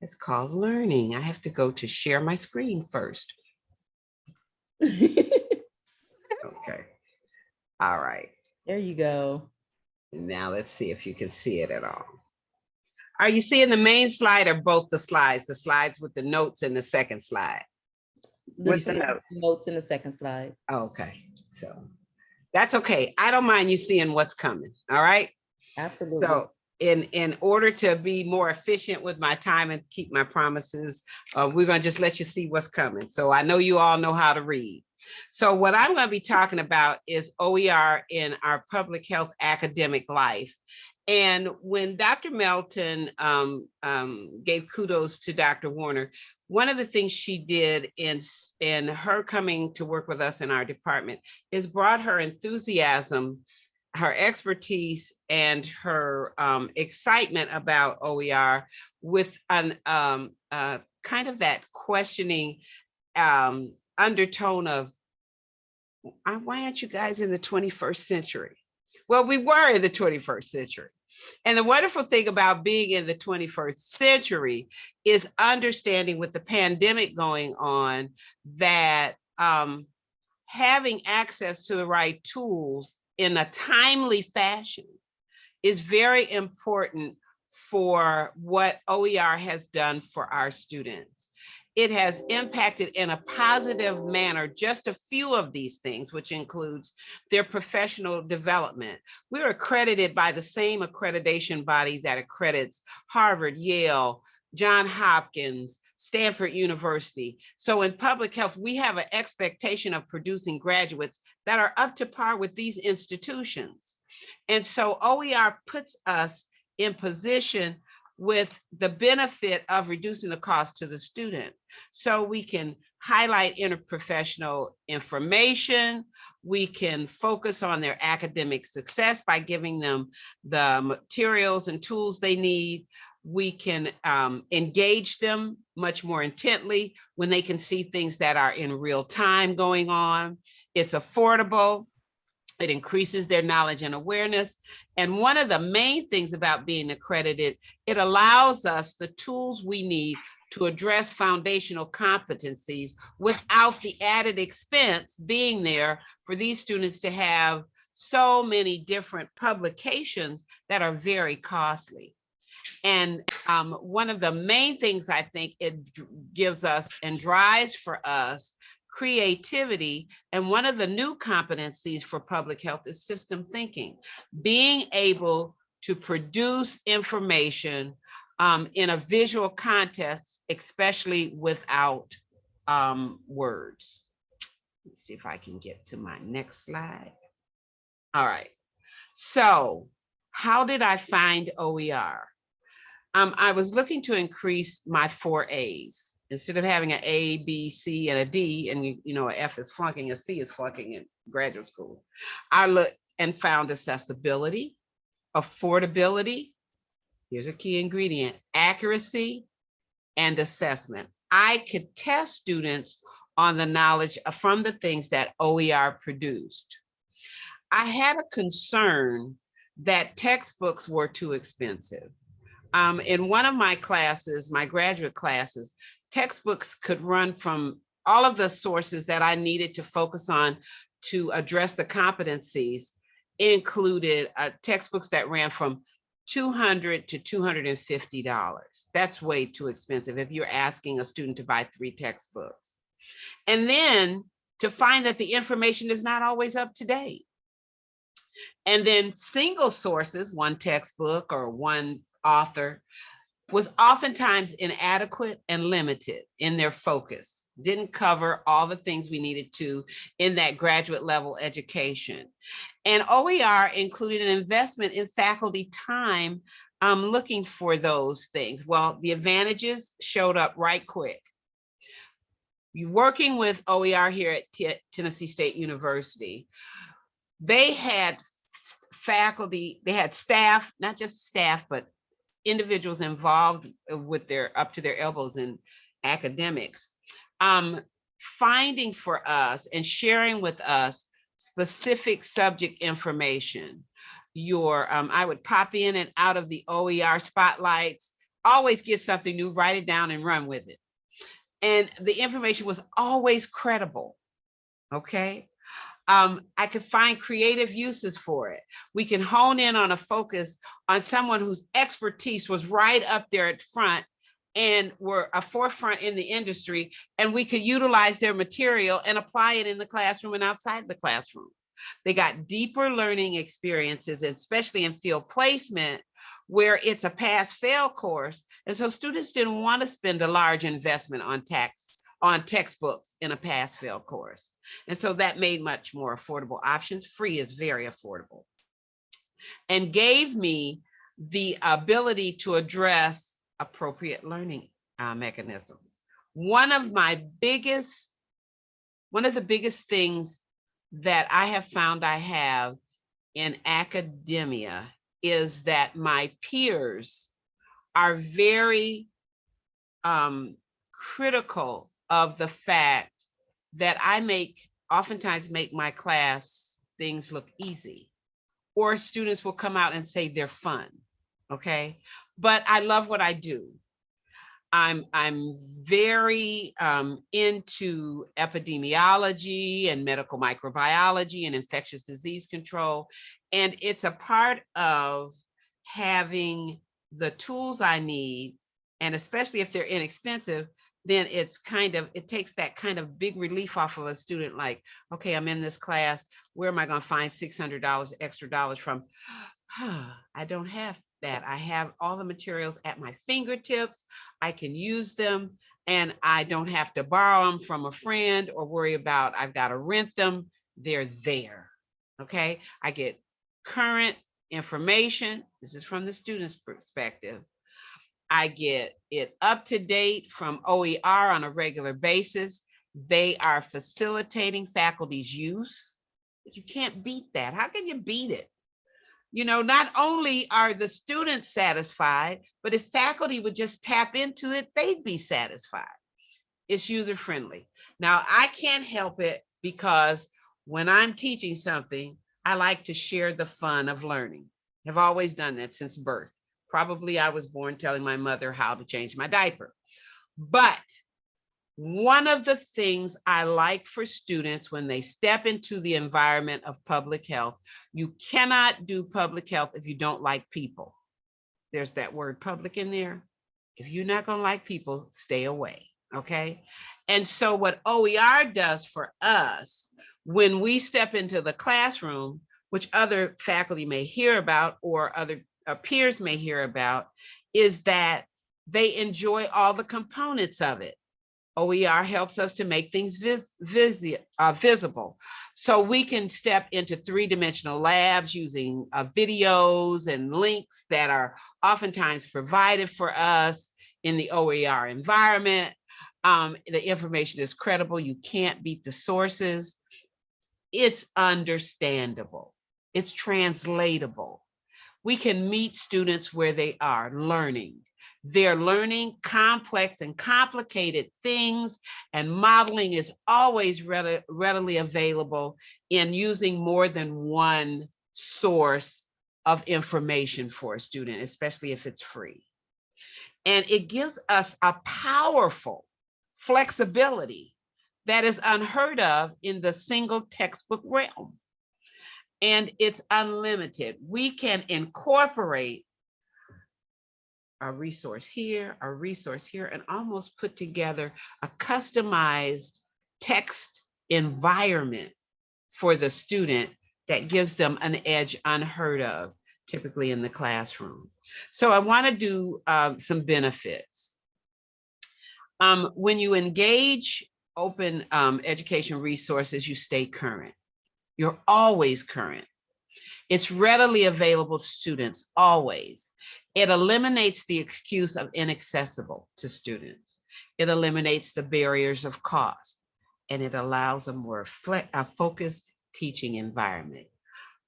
It's called learning. I have to go to share my screen first. Okay. All right. There you go. Now let's see if you can see it at all. Are you seeing the main slide or both the slides? The slides with the notes and the second slide? The What's the note? Notes in the second slide. Okay, so that's okay. I don't mind you seeing what's coming. All right. Absolutely. So in, in order to be more efficient with my time and keep my promises, uh, we're gonna just let you see what's coming. So I know you all know how to read. So what I'm gonna be talking about is OER in our public health academic life. And when Dr. Melton um, um, gave kudos to Dr. Warner, one of the things she did in, in her coming to work with us in our department is brought her enthusiasm her expertise and her um, excitement about OER with an um, uh, kind of that questioning um, undertone of, "Uh, why aren't you guys in the 21st century? Well, we were in the 21st century. And the wonderful thing about being in the 21st century is understanding with the pandemic going on that um, having access to the right tools in a timely fashion is very important for what OER has done for our students. It has impacted in a positive manner just a few of these things, which includes their professional development. We're accredited by the same accreditation body that accredits Harvard, Yale, John Hopkins, Stanford University. So in public health, we have an expectation of producing graduates that are up to par with these institutions. And so OER puts us in position with the benefit of reducing the cost to the student. So we can highlight interprofessional information. We can focus on their academic success by giving them the materials and tools they need. We can um, engage them much more intently when they can see things that are in real time going on. It's affordable. It increases their knowledge and awareness. And one of the main things about being accredited, it allows us the tools we need to address foundational competencies without the added expense being there for these students to have so many different publications that are very costly. And um, one of the main things I think it gives us and drives for us creativity. And one of the new competencies for public health is system thinking, being able to produce information um, in a visual context, especially without um, words. Let's see if I can get to my next slide. All right. So how did I find OER? Um, I was looking to increase my four A's. Instead of having an A, B, C, and a D, and you, you know, F is flunking, a C is flunking in graduate school. I looked and found accessibility, affordability, here's a key ingredient, accuracy, and assessment. I could test students on the knowledge from the things that OER produced. I had a concern that textbooks were too expensive. Um, in one of my classes, my graduate classes, textbooks could run from all of the sources that I needed to focus on to address the competencies included uh, textbooks that ran from 200 to 250 dollars. That's way too expensive if you're asking a student to buy three textbooks. And then to find that the information is not always up to date. And then single sources, one textbook or one author, was oftentimes inadequate and limited in their focus, didn't cover all the things we needed to in that graduate level education. And OER included an investment in faculty time um, looking for those things. Well, the advantages showed up right quick. You working with OER here at T- Tennessee State University, they had faculty, they had staff, not just staff, but individuals involved uh, with their up to their elbows in academics um finding for us and sharing with us specific subject information your um i would pop in and out of the oer spotlights always get something new, write it down and run with it. And the information was always credible. Okay. Um, I could find creative uses for it. We can hone in on a focus on someone whose expertise was right up there at front and were a forefront in the industry, and we could utilize their material and apply it in the classroom and outside the classroom. They got deeper learning experiences, especially in field placement, where it's a pass-fail course. And so students didn't want to spend a large investment on tax on textbooks in a pass-fail course. And so that made much more affordable options. Free is very affordable. And gave me the ability to address appropriate learning uh, mechanisms. One of my biggest, one of the biggest things that I have found I have in academia is that my peers are very um, critical of the fact that I make, oftentimes make my class things look easy. Or students will come out and say they're fun, okay? But I love what I do. I'm, I'm very um, into epidemiology and medical microbiology and infectious disease control. And it's a part of having the tools I need, and especially if they're inexpensive, then it's kind of, it takes that kind of big relief off of a student like, okay, I'm in this class, where am I gonna find $600 extra dollars from? I don't have that. I have all the materials at my fingertips. I can use them and I don't have to borrow them from a friend or worry about I've got to rent them. They're there. Okay. I get current information. This is from the student's perspective. I get it up to date from OER on a regular basis. They are facilitating faculty's use. You can't beat that. How can you beat it? You know, not only are the students satisfied, but if faculty would just tap into it, they'd be satisfied. It's user friendly. Now, I can't help it because when I'm teaching something, I like to share the fun of learning. I've always done that since birth. Probably I was born telling my mother how to change my diaper. But one of the things I like for students when they step into the environment of public health, you cannot do public health if you don't like people. There's that word public in there. If you're not gonna like people, stay away, okay? And so what OER does for us, when we step into the classroom, which other faculty may hear about or other peers may hear about, is that they enjoy all the components of it. OER helps us to make things vis visi uh, visible. So we can step into three-dimensional labs using uh, videos and links that are oftentimes provided for us in the OER environment. Um, the information is credible. You can't beat the sources. It's understandable. It's translatable. We can meet students where they are learning they're learning complex and complicated things and modeling is always readily, readily available in using more than one source of information for a student, especially if it's free. And it gives us a powerful flexibility that is unheard of in the single textbook realm. And it's unlimited. We can incorporate a resource here, a resource here, and almost put together a customized text environment for the student that gives them an edge unheard of, typically in the classroom. So I want to do um, some benefits. Um, when you engage open um, education resources, you stay current. You're always current. It's readily available to students, always. It eliminates the excuse of inaccessible to students. It eliminates the barriers of cost, and it allows a more a focused teaching environment.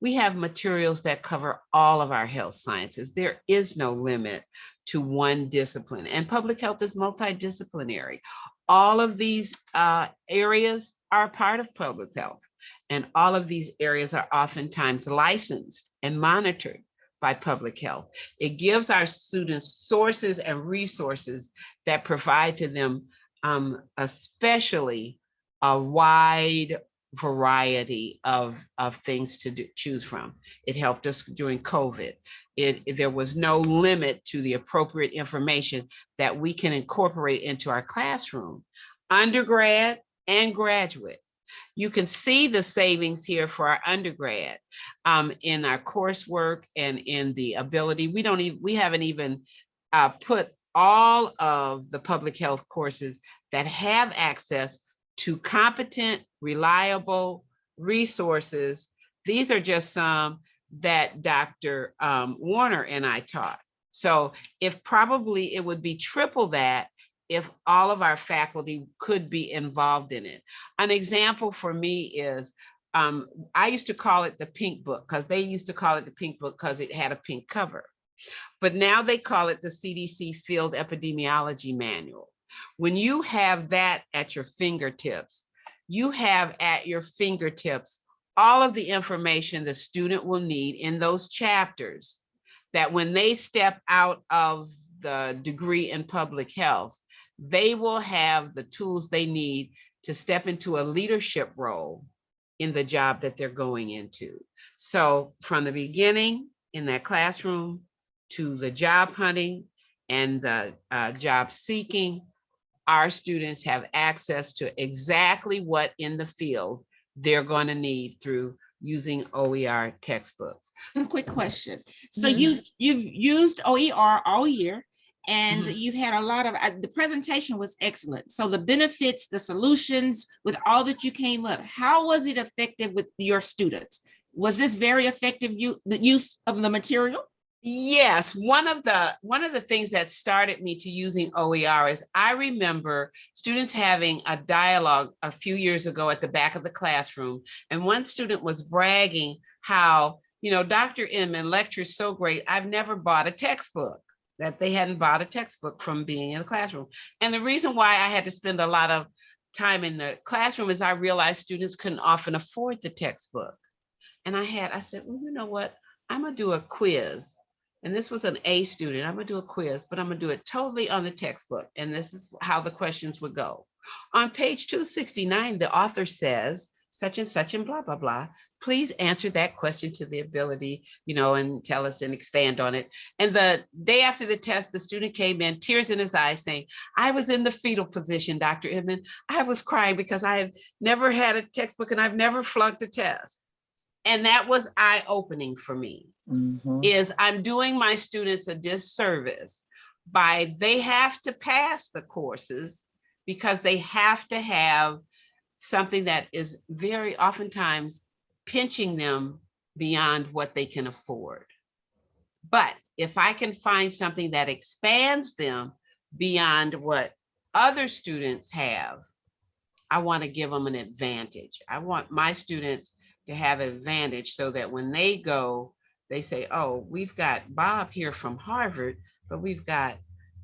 We have materials that cover all of our health sciences. There is no limit to one discipline, and public health is multidisciplinary. All of these uh, areas are part of public health, and all of these areas are oftentimes licensed and monitored by public health. It gives our students sources and resources that provide to them um, especially a wide variety of, of things to do, choose from. It helped us during COVID. It, it- there was no limit to the appropriate information that we can incorporate into our classroom, undergrad and graduate. You can see the savings here for our undergrad um, in our coursework and in the ability. We don't even, we haven't even uh, put all of the public health courses that have access to competent, reliable resources. These are just some that Dr. um, Warner and I taught. So if probably it would be triple that if all of our faculty could be involved in it. An example for me is, um, I used to call it the pink book because they used to call it the pink book because it had a pink cover. But now they call it the CDC Field Epidemiology Manual. When you have that at your fingertips, you have at your fingertips all of the information the student will need in those chapters that when they step out of the degree in public health, they will have the tools they need to step into a leadership role in the job that they're going into. So from the beginning in that classroom to the job hunting and the uh, job seeking, our students have access to exactly what in the field they're going to need through using OER textbooks. A quick question. So Mhm. you, you've used OER all year and Mhm. you had a lot of, uh, the presentation was excellent. So the benefits, the solutions with all that you came up, how was it effective with your students? Was this very effective you, the use of the material? Yes, one of the one of the things that started me to using OER is I remember students having a dialogue a few years ago at the back of the classroom, and one student was bragging how, you know, Dr. Inman lectures so great, I've never bought a textbook, that they hadn't bought a textbook from being in the classroom. And the reason why I had to spend a lot of time in the classroom is I realized students couldn't often afford the textbook. And I had, I said, well, you know what? I'm gonna do a quiz. And this was an A student. I'm gonna do a quiz, but I'm gonna do it totally on the textbook. And this is how the questions would go. On page 269, the author says, such and such and blah, blah, blah. Please answer that question to the ability, you know, and tell us and expand on it. And the day after the test, the student came in, tears in his eyes saying, I was in the fetal position, Dr. Inman. I was crying because I have never had a textbook and I've never flunked a test. And that was eye-opening for me Mhm. is I'm doing my students a disservice by they have to pass the courses because they have to have something that is very oftentimes pinching them beyond what they can afford. But if I can find something that expands them beyond what other students have, I want to give them an advantage. I want my students to have advantage so that when they go they say, oh, we've got Bob here from Harvard, but we've got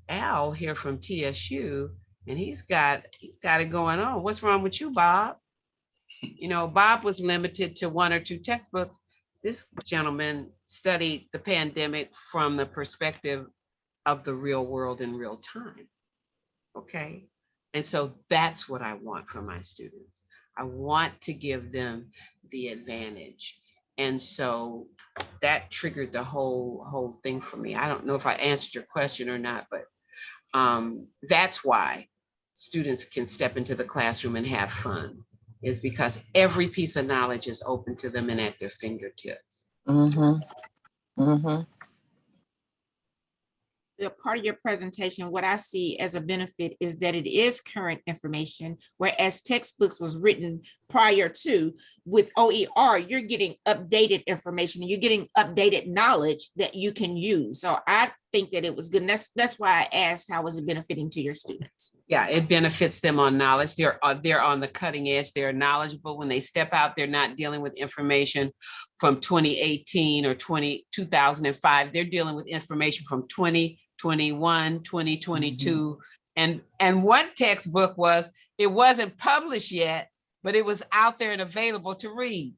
Al here from TSU, and he's got he's got it going on. What's wrong with you, Bob? You know, Bob was limited to one or two textbooks. This gentleman studied the pandemic from the perspective of the real world in real time. Okay. And so that's what I want for my students. I want to give them the advantage. And so that triggered the whole, whole thing for me. I don't know if I answered your question or not, but um, that's why students can step into the classroom and have fun is because every piece of knowledge is open to them and at their fingertips. Mm-hmm. Mm-hmm. the part of your presentation, what I see as a benefit is that it is current information, whereas textbooks was written prior to. With OER, you're getting updated information, and you're getting updated knowledge that you can use. So I think that it was good. And that's, that's why I asked, how was it benefiting to your students? Yeah, it benefits them on knowledge. They're, uh, they're on the cutting edge. They're knowledgeable. When they step out, they're not dealing with information from 2018 or 20, 2005. They're dealing with information from 2021, 2022. And, and one textbook was, it wasn't published yet, but it was out there and available to read.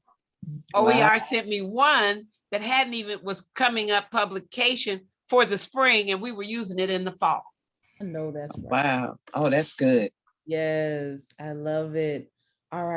Wow. OER sent me one that hadn't even, was coming up publication for the spring and we were using it in the fall. I know that's right. Wow. Oh, that's good. Yes, I love it. All right.